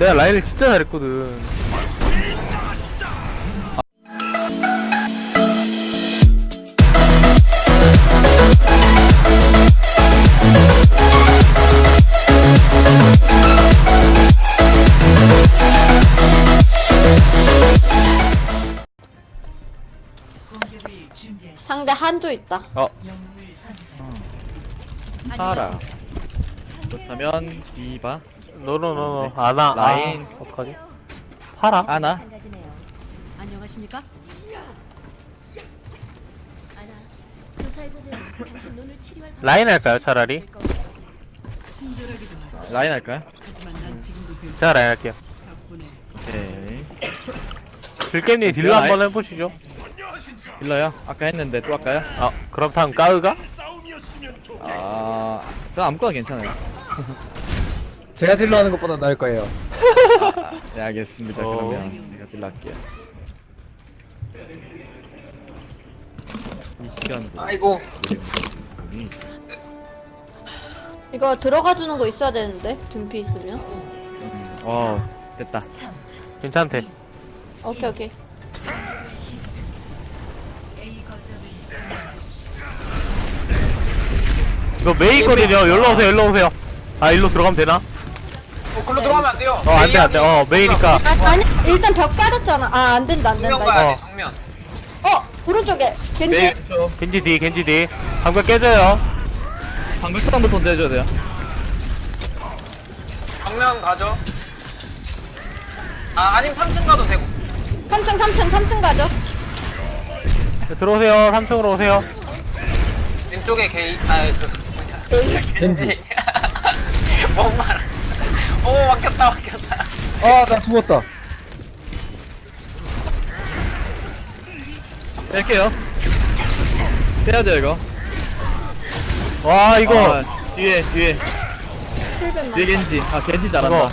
내가 라인을 진짜 잘했거든. 상대 한조 있다. 어, 파라 그렇다면 디바 no no no no 아나 라인. 아, 어떡하지? 파라? 아나. 안녕하십니까? 라인 할까요 차라리? 라인 할까요? 제가 라인 할게요. 오케이 들깻님 딜러 라인. 한번 해보시죠. 딜러요? 아까 했는데 또 할까요? 아, 그럼 다음 까으가? 아... 저 아무거나 괜찮아요 제가 딜러 하는 것보다 나을 거예요. 네 알겠습니다 어. 그러면 제가 딜러 할게요 이 시간 아이고 이거 들어가 주는 거 있어야 되는데 둔피 있으면. 어 됐다 괜찮대. 오케이 오케이. 이거 메이거든요. 여기로 오세요, 여기로 오세요. 아, 일로 들어가면 되나? 어 글로 들어가면 안 돼요 어, 안 돼, 안 돼. 어, 메이니까. 아, 아니 일단 벽 빠졌잖아. 아 안 된다 안 정면 된다. 가야 어. 돼 정면 어 오른쪽에 겐지. 메이, 겐지 뒤, 겐지 뒤. 방금 깨져요. 방금 먼저 해줘야 돼요 정면 가죠 아 아니면 3층 가도 되고 3층 3층 3층 가죠. 네, 들어오세요. 3층으로 오세요. 왼쪽에 게이 아저 뭐냐 겐지. 뭔 말? 오 막혔다 막혔다 아, 나 죽었다. 뺄게요 빼야 돼요 이거 와, 이거. 아, 뒤에 뒤에 뒤에 겐지 아 겐지 잘한다. 와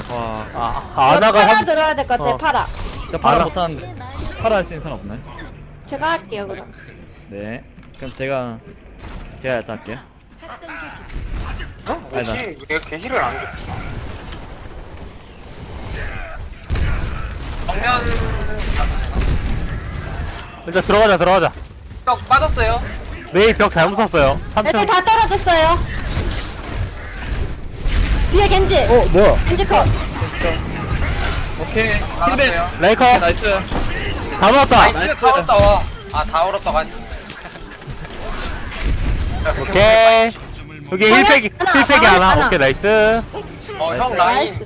아, 아, 아나가 파라 한, 들어야 될 것 같아 어. 파라. 저 파라. 못하는데 파라 할 수 있는 사람 없나요? 제가 할게요 그럼. 네 그럼 제가 제가 일단 할게요 어? 아니다. 뭐지? 왜 이렇게 힐을 안 줘? 정면 일단 들어가자, 들어가자. 벽 빠졌어요 메이 벽 잘못 썼어요. 애들 3층. 다 떨어졌어요. 뒤에 겐지. 어, 뭐야? 겐지 컷. 오케이 힐벤 빠졌어요 레이커. 나이스 다 넣었다. 나이스 다 얼었다 와아다 얼었다고 했어 오케이. 여기 하나? 힐팩이, 하나, 힐팩이 하나, 하나. 하나. 오케이, 나이스. 어형 라인 나이스.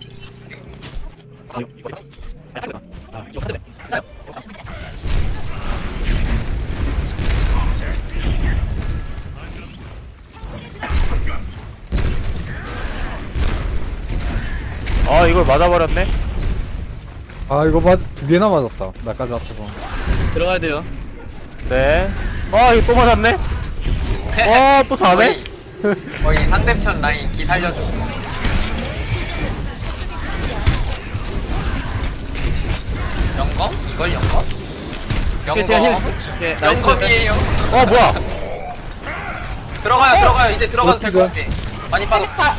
어, 이걸 맞아버렸네. 아, 이거 맞, 두 개나 맞았다. 나까지 앞에서. 들어가야 돼요 네. 어, 이거 또 맞았네. 어, 또 자네. 거의 상대편 라인 기 살려줘 용검? 이걸 용검? 용검? 오케이 nice. 용검이에요. 어, 뭐야. 들어가요 들어가요. 이제 들어가도 될 것 같아. 많이 빠졌어 파-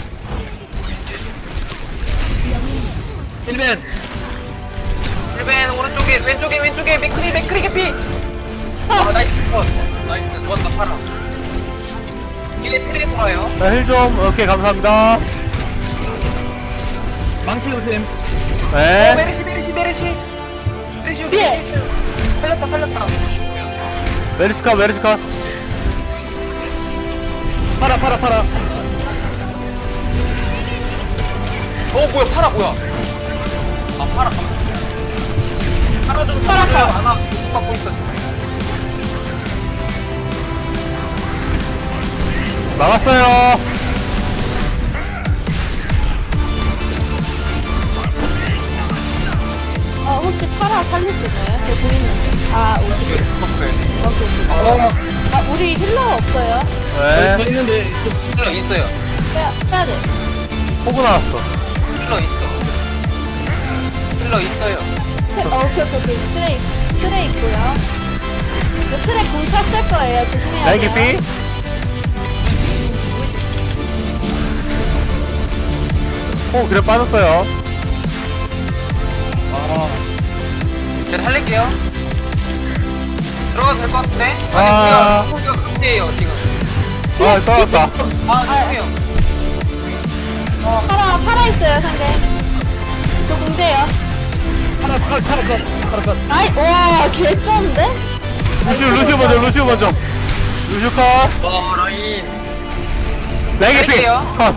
heal ban 1벤 오른쪽에 왼쪽에 왼쪽에. 맥크리 맥크리 개피. 아 nice. 어, nice. 좋았다. 파라. 이게 트레이서 와요. 자, heal 좀. 오케이, 감사합니다. 망치 조심. 어 네. 메르시 메르시 메르시 뒤에. 메르시. 살렸다 살렸다 메리스카, 메리스카. 파라 파라 파라 어 뭐야 파라 뭐야 아 파라 깜짝이야 파라 좀 파라 파라 하나 받고 있어 막았어요. 어 살릴 수 있나요? 저 보이는데. 아 우리 오케이 오케이. 아 우리 healer 없어요. 저 네. 있는데 healer 있어요 빼야 빼야 돼. 호그 나왔어. healer 있어 healer 있어요 어, 오케이 오케이 오케이. 트레이 트레이 있고요. 그 트레이 궁 찼을 거예요. 조심해야 돼요. 개피. 오, 그래 빠졌어요. 제가 살릴게요. 들어가도 될 것 같은데? 아. 아니, 우리가 우리가 강제예요, 지금. 아 떨어졌다 아, 죄송해요. 파라 파라 있어요 상대. 저 공대요. 컷 하나 컷 하나 컷 아이 와개 좋은데? 루시오 루시오 먼저 루시오 먼저 루시오 컷 와, 라인. 나이게 피 살릴게요. 컷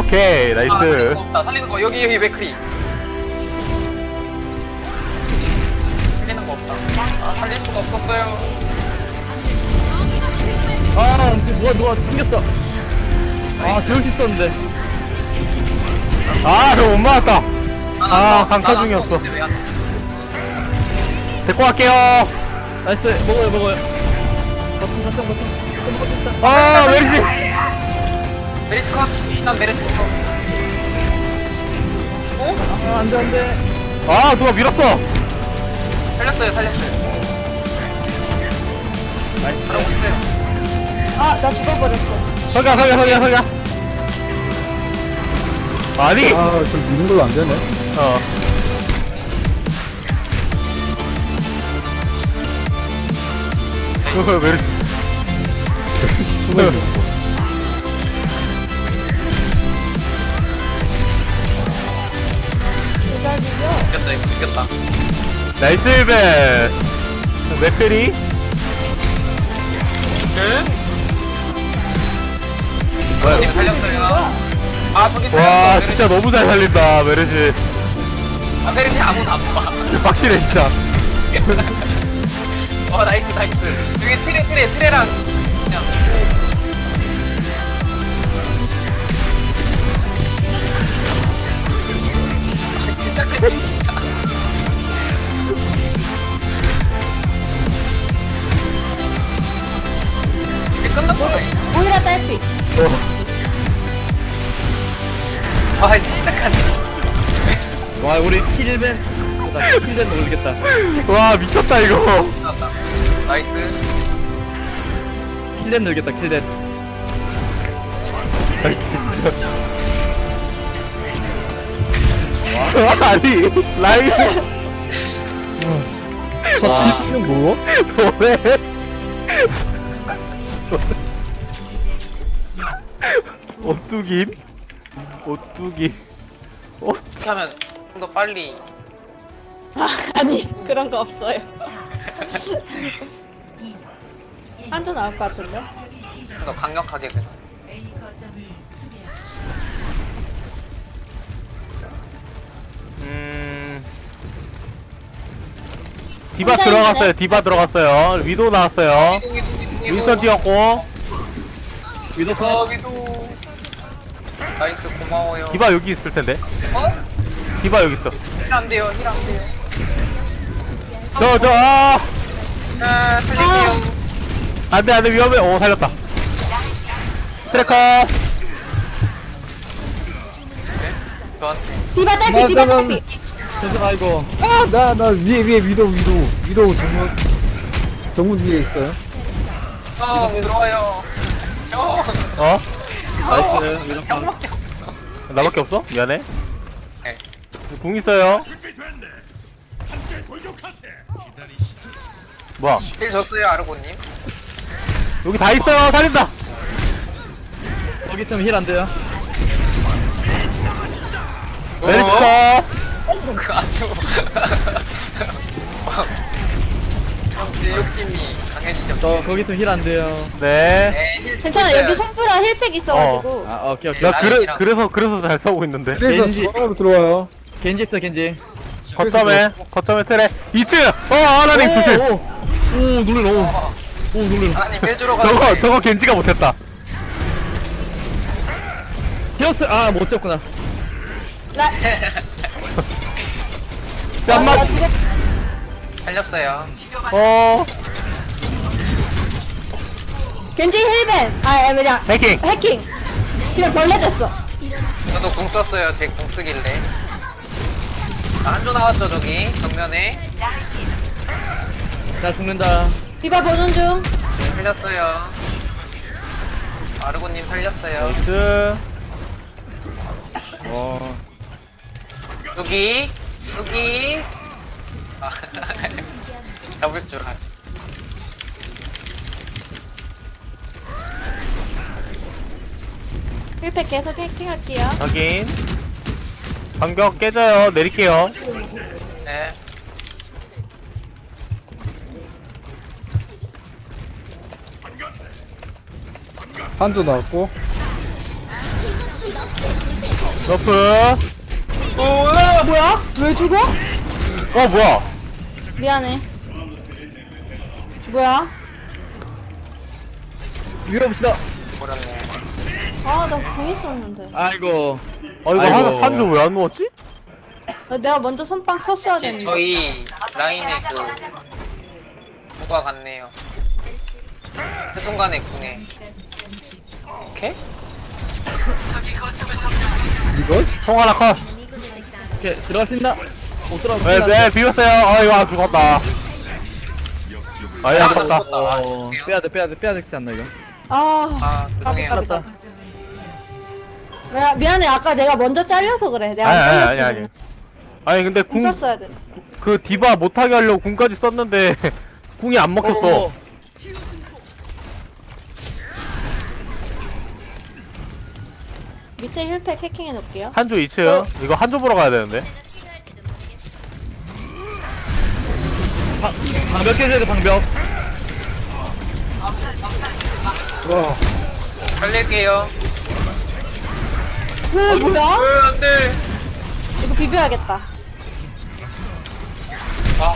오케이 아, 살리는 나이스 거 없다. 살리는 거. 여기, 여기 맥크리. 거 없다. 아, 살릴 수가 없었어요. 아 누가 누가 튕겼어. 아 재울 수 있었는데. 아저 못 맞았다. 난 아, 안 나- 강타 중이었어. 데리고 갈게요. nice. 먹어요 먹어요. 버튼 버튼 버튼. 아 메리시. 메리스 컷. 일단 메리스 컷. 어? 아 안돼 안돼. 아 누가 밀었어 살렸어요, 살렸어요. 잘하고 있어요. 아 나 죽어버렸어. 서가 서가 서가 서가 아니 아 저 미는 걸로 안 되네 어 그거 숨어 있는 거 대박이죠? 이겼다, 이겼다. nice 벤 맥크리 님 살렸어요. 아, 저기 살렸어. 와 메르시. 진짜 너무 잘 살린다 메르시 아, 메르시 아무도 안 봐. 확실해 진짜 어, 나이스, 나이스. 여기 트레, 트레, 트레랑. 그냥. 아, 진짜 크 끝났어. 오히려 딸피. 아, 진짜 간와 우리 킬벤 나 킬벤 모르겠다 와 미쳤다 이거. 나이스. 킬벤 늘겠다 킬벤 아니 라이브 저 치즈는 뭐고? 노래 오뚜긴 오뚜기 어떻게 하면 좀 더 빨리. 아, 아니 그런 거 없어요. 한조 나올 것 같은데? 좀 더 강력하게 그냥. 음 디바 들어갔어요 디바 들어갔어요 위도 나왔어요. 윈스턴 뛰었고 위도 어, 컷 위도. nice, 고마워요. 디바 여기 있을 텐데 어? 디바 여기 있어 heal 안 돼요, heal 안 돼요. 저저아 아, 살릴게요. 안돼 안돼 위험해 오 살렸다 트래커 저한테. 디바 딸피 디바 딸피. 죄송 아이고 아나 나 위에 위에 위도 위도 위도 정문 정문 위에 있어요 형, 들어와요. 형. 어? nice cut 형밖에 없어. 나밖에 없어? 미안해 네. 궁 있어요 뭐야 heal 줬어요, 아르고님. 여기 다 있어요 살린다 여기 있으면 heal 안 돼요 메리스터 그 아주. 형, 욕심이 강해지죠. 저 거기 있으면 heal 안 돼요. 네. 네, heal 괜찮아 줬어요. 여기 솜브라 heal pack 있어가지고. 아 오케이 오케이. 나 그래, 라인이랑- 그래서 그래서 잘 싸우고 있는데. 그래서 겐지. 저으로 들어와요. 겐지 있어 겐지. 거점에 거점에 트레. 2층 어 아나님 조심. 오, 오 놀래라. 오, 오 놀래라. 아나님 heal 주러 저거 가는데. 저거 겐지가 못했다. 히어스 아못 잡구나. 나, 짠맛. 나 죽었. 살렸어요. 어 겐지 힐벤. 아 그냥 해킹 해킹. 그냥 벌레 됐어. 저도 궁 썼어요, 제 궁 쓰길래. 나 한조 나왔죠, 저기. 정면에. 자 죽는다 디바 보는 중. 살렸어요. 아르고님 살렸어요. 그어 여기, 여기. 아, 잡을 줄 알. 힐팩 계속 해킹할게요. 확인 반격 깨져요 내릴게요 네. 한조 나왔고 너프 뭐야? 왜 죽어? 어 뭐야 미안해. 뭐야? 밀어봅시다 버렸네. 아, 나공 있었는데. 아이고 아 이거 아이고. 한, 한줄 왜안 누웠지? 아, 내가 먼저 선빵 쳤어야 지- 되는데. 저희 라인에 그 누가 갔네요. 그 순간에 궁에. 오케이? 이걸? 통 하나 컷 오케이 들어갈 수 있나? 못 들어갈 수 네? 네 비웠어요 아 이거 안 죽었다 아야 아, 죽었다 죽었다. 어 빼야돼 빼야돼 빼야 되지 않나 이거 아, 아, 죄송해요. 야, 미안해. 아까 내가 먼저 잘려서 그래. 내가 아니 안 아니 아니 아니 아니 근데 궁궁 썼어야 돼. 그 디바 못하게 하려고 궁까지 썼는데 궁이 안 먹혔어 어, 밑에 힐팩 해킹해 놓을게요. 한조 2층 이거 한조 보러 가야 되는데 방, 방벽 깨줘야 돼 방벽 와 살릴게요. 왜, 뭐야? 으, 안 돼. 이거 비벼야겠다. 아,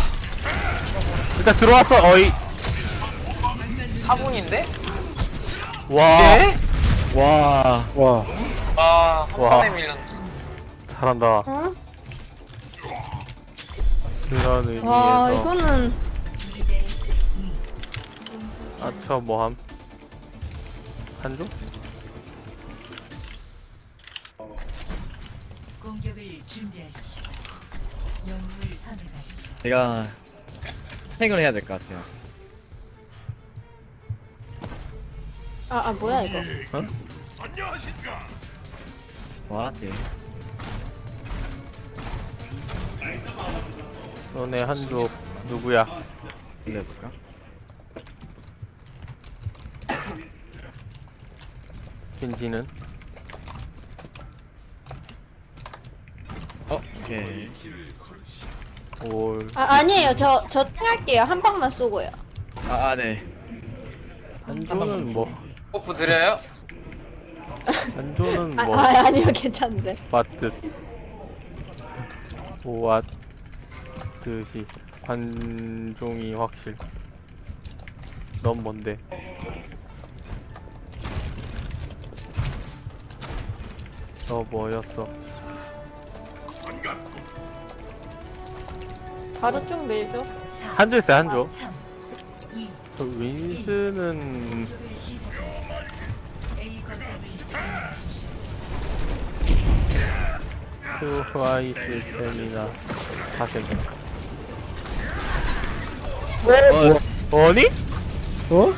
일단 들어왔어 어이 4분인데? 와 네? 와 와. 아, 한 와. 번에 밀렸네. 잘한다 응? 그런 의미에서 와, 이거는. 아저 뭐함 한조? 공격을 준비하십시오. 영웅을 선택하십시오. 내가 행을 해야 될 것 같아요 아, 아, 뭐야, 이거. 와 네. 너네 한조 누구야 빌려볼까? 겐지는 어 오케이 올 아, 아니에요. 저, 저 탱할게요. 한 방만 쏘고요. 아네 한조는 뭐 버프 드려요? 한조는 아, 뭐 아 아니요. 괜찮은데. 맞듯 보 았듯이 관종이 확실 넌 뭔데 너 뭐였어 바로 쭉 밀죠. 한조 있어요 한조 3, 2, 저 윈스는. 트와이스 세미나 사생 어, 어니? 어?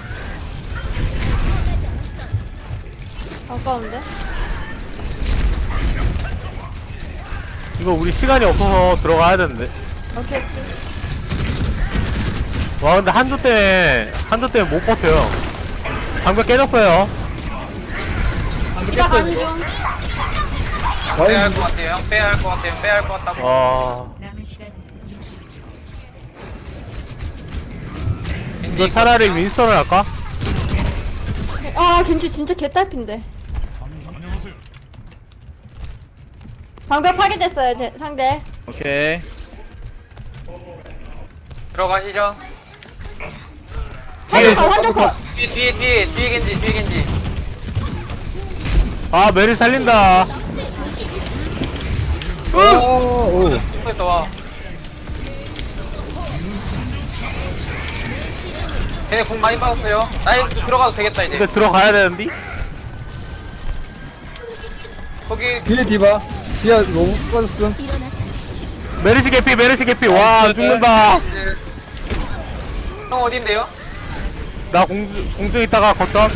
아까운데? 이거 우리 시간이 없어서 들어가야 되는데 오케이, 오케이. 와 근데 한조 때문에 한조 때문에 못 버텨요 방벽 깨졌어요 중. 빼야 할 것 같아요. 빼야 할 것 같아요. 빼야 할 것 같다고. 아 이거 차라리 윈스턴을 할까? 아, 겐지 진짜 개딸핀데. 방벽 파괴됐어요, 제, 상대. 오케이 들어가시죠. 한쪽 컷, 한쪽 컷. 뒤에, 뒤에, 뒤에, 뒤에 겐지, 뒤에 겐지. 아 메리 살린다 오, 오. 됐다, 와. 쟤네 궁 많이 빠졌어요. nice 들어가도 되겠다, 이제. 근데 들어가야 되는데? 거기, 뒤에 디바. 디바 너무 빠졌음. 메르시 개피 메르시 개피 와 죽는다 이제. 형 어딘데요? 나 공중, 공중 있다가 걷던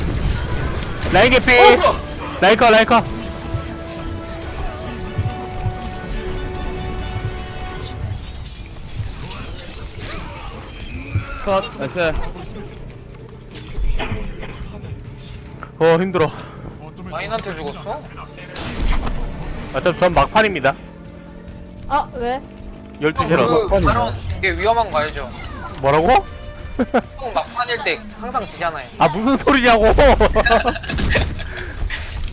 라인 개피 어, 라인 컷 라인 cut cut nice 어 힘들어. 라인한테 죽었어? 어차피 전 막판입니다. 아 왜? 12시라서 그 바로 이게 위험한 거 알죠? 뭐라고? 형 막판일 때 항상 지잖아요. 아 무슨 소리냐고.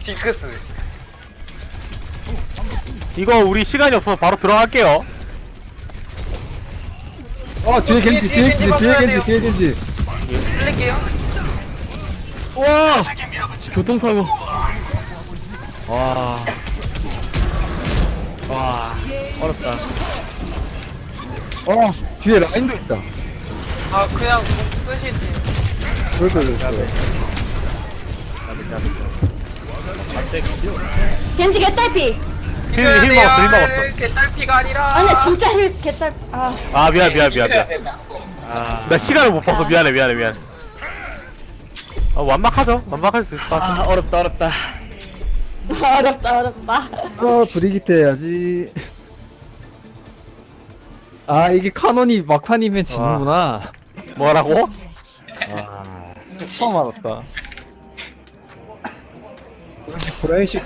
징크스. 이거 우리 시간이 없어서 바로 들어갈게요. 아 뒤에 겐지 뒤에 겐지 뒤에 겐지 뒤에 겐지 플릴게요 와! 교통사고. 와. 와. 어렵다. 어 뒤에 라인도 있다. 아 그냥 공 쓰시지. 그렇다 그렇다 겐지 개딸피. heal, heal. 먹었어, heal 먹었어. 이렇게 딸피가 아니라. 아니야 진짜 heal 개딸. 아. 아 미안 미안 미안 미안. 아, 나 시간을 못 봐서 미안해 미안해 미안 아 완막하죠? 완막할 수 있을 것 같아. 아 어렵다 어렵다. 어렵다 어렵다. 아 브리기트 해야지. 아 이게 카논이 막판이면 지는구나. 뭐라고? 처음 알았다. 브라이식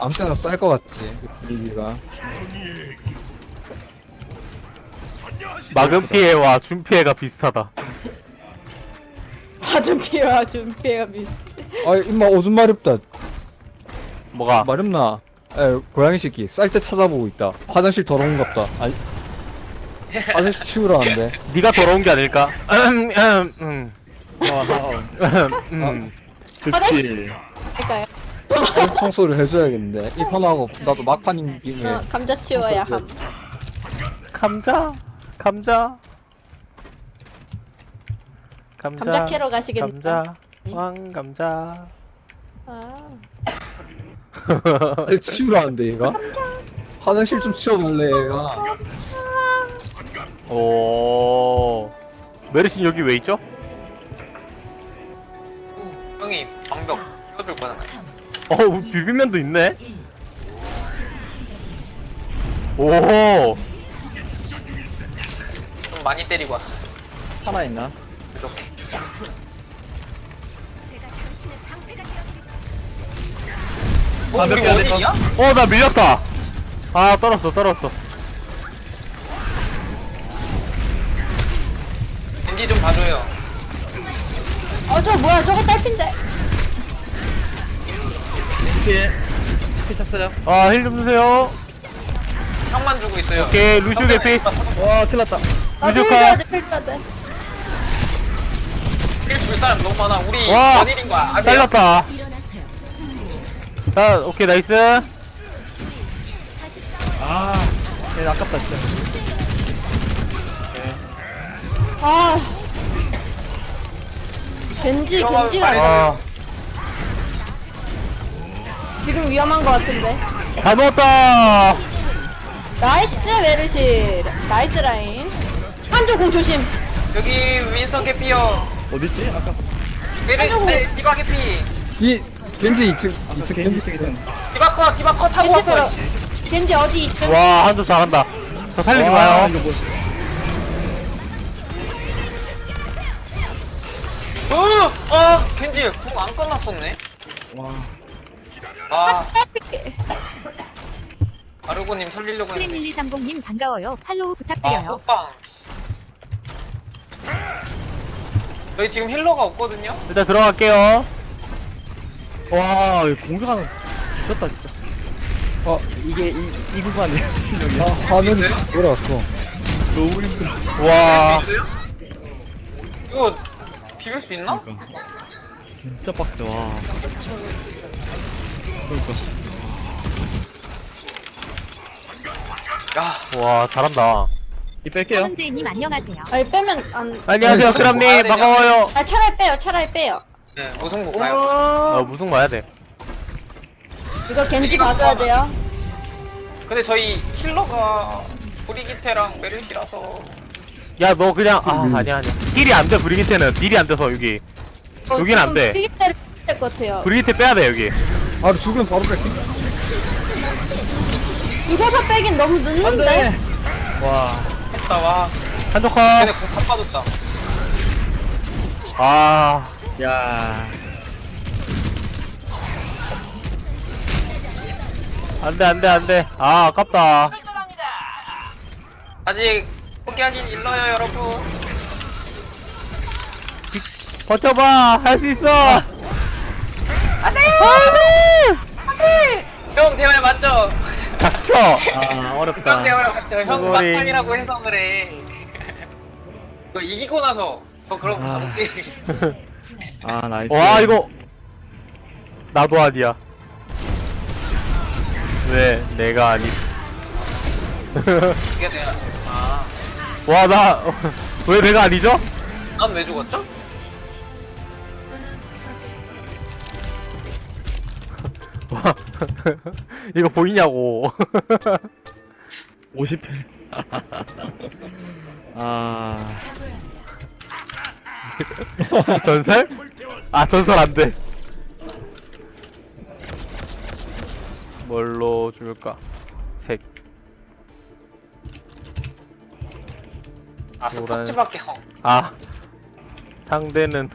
아무 때나 쌀것 같지 분위기가. 막은 피해와 준 피해가 비슷하다 받은 피해와 준 피해가 비슷. 아 임마 오줌 마렵다. 뭐가? 마렵나? 에 고양이 새끼 쌀 때 찾아보고 있다. 화장실 더러운 갑다. 아니 화장실 치우러 왔는데. 네가 더러운 게 아닐까? 음, 음, 음, 와우 음, 음. 그치. 그러니까요. 청소를 해줘야겠는데. 이 판하고 나도 막판인 김에. 어, 감자 치워야 함. 감자? 감자 감자. 감자 캐러 가시겠다. 감자. 왕 감자. 아. 아니, 치우러 왔는데 얘가? 화장실 좀 치워달래 얘가. 오. 메르신 여기 왜 있죠? 형이 방벽 띄워줄 거잖아요. 어 비빔면도 있네? 오. 좀 많이 때리고 왔어 살아있나? 이렇게. 어, 방벽 우리 원일이야? 어? 나 밀렸다. 아 떨었어 떨었어. 겐지 좀 봐줘요. 어 저 뭐야 저거 딸핀데. 피해 피 찼어요? 아 heal 좀 주세요. 형만 주고 있어요. 오케이 루시오 개피. 와 틀렸다. 나도 유주카. heal 줘야 돼 heal 줘야 돼. heal 줄 사람 너무 많아 우리 와. 원일인 거야 아니야? 일어나세요. 자 오케이 nice 아예 아깝다 진짜 아. 겐지 겐지가 아 지금 위험한 것 같은데. 다 넣었다 nice 메르시. nice 라인. 한조 궁 조심. 여기 윈스턴 개피요 어딨지? 아까. 네, 디바 개피 이 겐지 2층 2층 겐지 겐지 땡 디바 컷 디바 컷 하고 겐지. 겐지 어디 있죠? 와 한조 잘한다 저 살리지 와, 마요 이거 뭐 어! 어! 겐지 궁 안 끝났었네 와. 아 아르고님 살리려고 했는데 1130님 반가워요. 팔로우 아 부탁드려요. 호빵 저희 지금 힐러가 없거든요? 일단 들어갈게요. 와 공격하는 미쳤다 진짜. 어. 이게 이, 이 구간이야. 아 화면이 돌아왔어. 너무 힘들어. 와. 있어요? 이거 비빌 수 있나? 진짜 빡세 와. 그러니까. 야. 와 잘한다 이 뺄게요 현재님 안녕하세요. 아니 빼면 안. 안녕하세요 무슨 크람님 뭐야, 반가워요 아 차라리 빼요 차라리 빼요. 네, 무승부 가요 어 무슨 봐야 돼 이거 겐지 봐줘야 돼요. 근데 저희 힐러가 브리기테랑 메르시라서 야 너 그냥 아 아니야 아니야 딜이 안 돼 브리기테는 딜이 안 돼서 여기 어, 여긴 안 돼. 피기 때릴 것 같아요. 브리기테 빼야 돼 여기 아 죽으면 바로 뺄게 이거서 빼긴 너무 늦는데. 와 했다 와 한쪽 컷. 궁다 빠졌다 아, 야 안 돼, 안 돼, 안 돼. 아, 아깝다. 아직 포기하긴 일러요 여러분 버텨봐! 할 수 있어! 형 제발 맞죠? 닥쳐! 아, 형 어렵다 제발 맞죠? 형. 막판이라고 해서 그래 이거 이기고 나서 저 그럼 아. 가볼게 아 나이스 와, 이거. 나도 아니야. 왜, 내가 아니. 이게 내가 아난 왜 와, 나, 왜 내가 아니죠? 죽었죠? 와, 이거 보이냐고. 50회 아 전설? 아, 전설 안 돼. 뭘로 줄까? 색. 아 노란. 스포츠밖에 형 아, 상대는